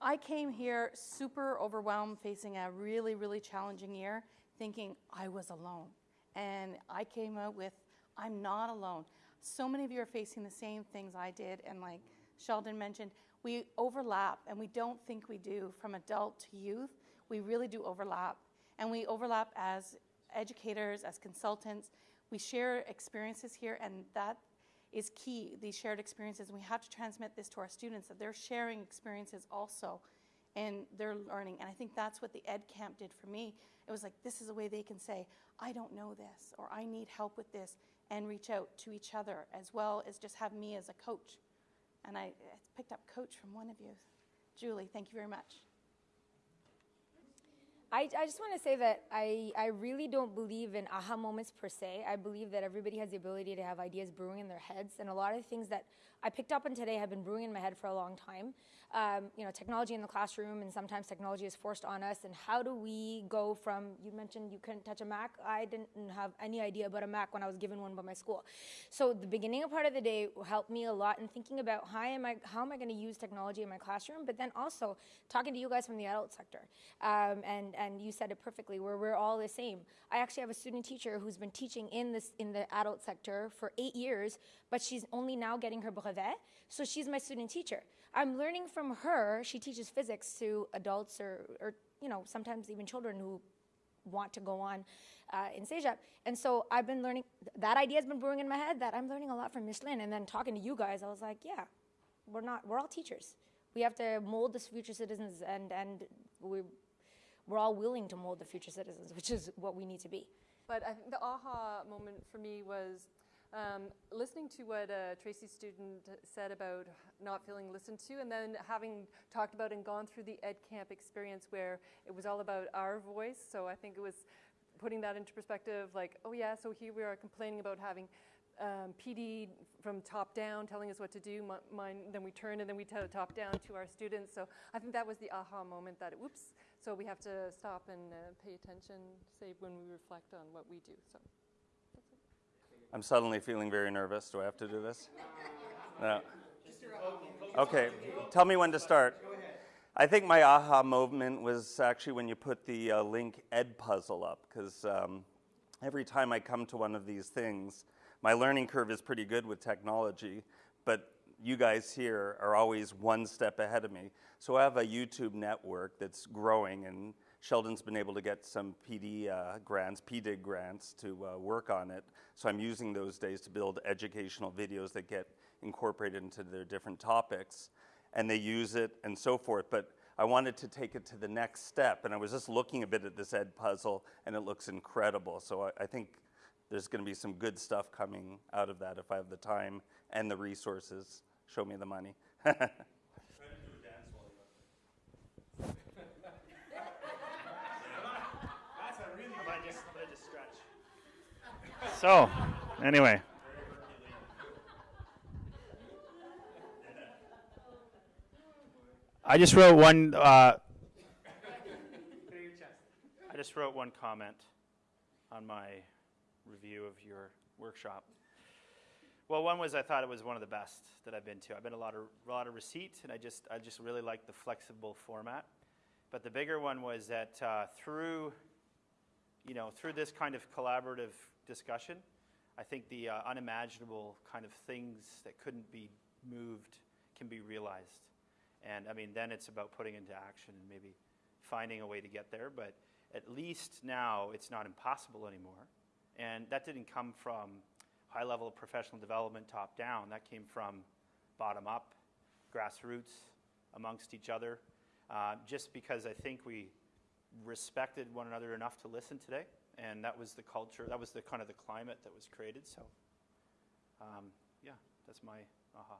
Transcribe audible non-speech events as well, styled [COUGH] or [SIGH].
I came here super overwhelmed, facing a really, really challenging year, thinking I was alone. And I came out with, I'm not alone. So many of you are facing the same things I did, and like Sheldon mentioned, we overlap, and we don't think we do from adult to youth. We really do overlap. And we overlap as educators, as consultants. We share experiences here, and that is key, these shared experiences. We have to transmit this to our students, that they're sharing experiences also and they're learning. And I think that's what the Ed Camp did for me. It was like, this is a way they can say, I don't know this, or I need help with this, and reach out to each other, as well as just have me as a coach. And I, I picked up coach from one of you. Julie, thank you very much. I, I just want to say that I, I really don't believe in aha moments per se. I believe that everybody has the ability to have ideas brewing in their heads. And a lot of things that I picked up on today have been brewing in my head for a long time. Um, you know, technology in the classroom, and sometimes technology is forced on us. And how do we go from, you mentioned you couldn't touch a Mac. I didn't have any idea about a Mac when I was given one by my school. So the beginning of part of the day helped me a lot in thinking about how am I, how am I going to use technology in my classroom, but then also talking to you guys from the adult sector. Um, and and you said it perfectly, where we're all the same. I actually have a student teacher who's been teaching in this in the adult sector for eight years, but she's only now getting her brevet, so she's my student teacher. I'm learning from her. She teaches physics to adults or, or you know, sometimes even children who want to go on uh, in CEGEP. And so I've been learning, that idea has been brewing in my head that I'm learning a lot from Micheline. And then talking to you guys, I was like, yeah, we're not, we're all teachers. We have to mold the future citizens and, and we we're all willing to mold the future citizens, which is what we need to be. But I think the aha moment for me was um, listening to what a Tracy student said about not feeling listened to and then having talked about and gone through the Ed Camp experience where it was all about our voice. So I think it was putting that into perspective like, oh yeah, so here we are complaining about having um, PD from top down telling us what to do, mine, then we turn and then we tell top down to our students. So I think that was the aha moment that, whoops, so we have to stop and uh, pay attention, say when we reflect on what we do. So I'm suddenly feeling very nervous. Do I have to do this? [LAUGHS] No. Okay, tell me when to start. I think my aha moment was actually when you put the uh, link Edpuzzle up, because um, every time I come to one of these things, my learning curve is pretty good with technology, but you guys here are always one step ahead of me. So I have a YouTube network that's growing and Sheldon's been able to get some PD uh, grants, PDIG grants to uh, work on it. So I'm using those days to build educational videos that get incorporated into their different topics and they use it and so forth. But I wanted to take it to the next step and I was just looking a bit at this Edpuzzle and it looks incredible. So I, I think there's going to be some good stuff coming out of that if I have the time and the resources. Show me the money. [LAUGHS] So, anyway. I just wrote one. Uh, I just wrote one comment on my review of your workshop? Well, one was I thought it was one of the best that I've been to. I've been a lot of a lot of RÉCIT, and I just I just really like the flexible format. But the bigger one was that uh, through, you know, through this kind of collaborative discussion, I think the uh, unimaginable kind of things that couldn't be moved can be realized. And I mean, then it's about putting into action and maybe finding a way to get there. But at least now it's not impossible anymore. And that didn't come from high level of professional development top down. That came from bottom up, grassroots, amongst each other. Uh, just because I think we respected one another enough to listen today. And that was the culture, that was the kind of the climate that was created. So, um, yeah, that's my aha.